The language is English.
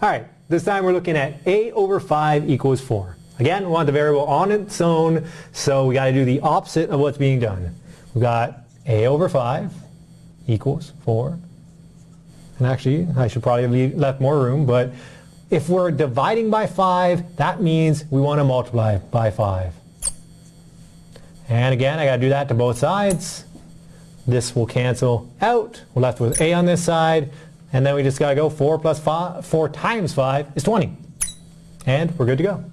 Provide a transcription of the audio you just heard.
Alright, this time we're looking at a over 5 equals 4. Again, we want the variable on its own, so we got to do the opposite of what's being done. We've got a over 5 equals 4. And actually, I should probably have left more room, but if we're dividing by 5, that means we want to multiply by 5. And again, I got to do that to both sides. This will cancel out. We're left with a on this side. And then we just got to go 4 plus 5, 4 times 5 is 20. And we're good to go.